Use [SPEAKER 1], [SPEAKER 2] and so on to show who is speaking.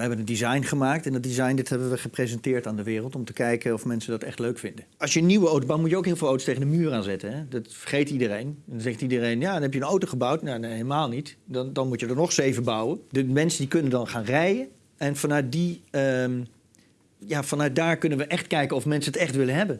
[SPEAKER 1] We hebben een design gemaakt en dat design dit hebben we gepresenteerd aan de wereld om te kijken of mensen dat echt leuk vinden. Als je een nieuwe auto bouwt, moet je ook heel veel auto's tegen de muur aanzetten. Hè? Dat vergeet iedereen. En dan zegt iedereen, ja, dan heb je een auto gebouwd. Nou, nee, helemaal niet. Dan, dan moet je er nog zeven bouwen. De mensen die kunnen dan gaan rijden. En vanuit, die, ehm, ja, vanuit daar kunnen we echt kijken of mensen het echt willen hebben.